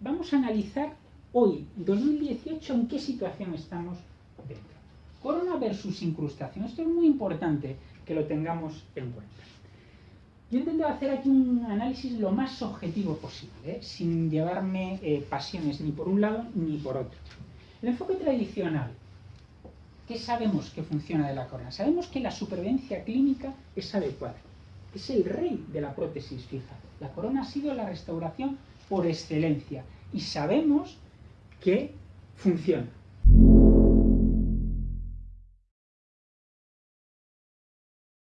vamos a analizar hoy, 2018, en qué situación estamos dentro. Corona versus incrustación. Esto es muy importante que lo tengamos en cuenta. Yo intento hacer aquí un análisis lo más objetivo posible, ¿eh? sin llevarme eh, pasiones ni por un lado ni por otro. El enfoque tradicional. ¿Qué sabemos que funciona de la corona? Sabemos que la supervivencia clínica es adecuada. Es el rey de la prótesis fija. La corona ha sido la restauración por excelencia y sabemos que funciona.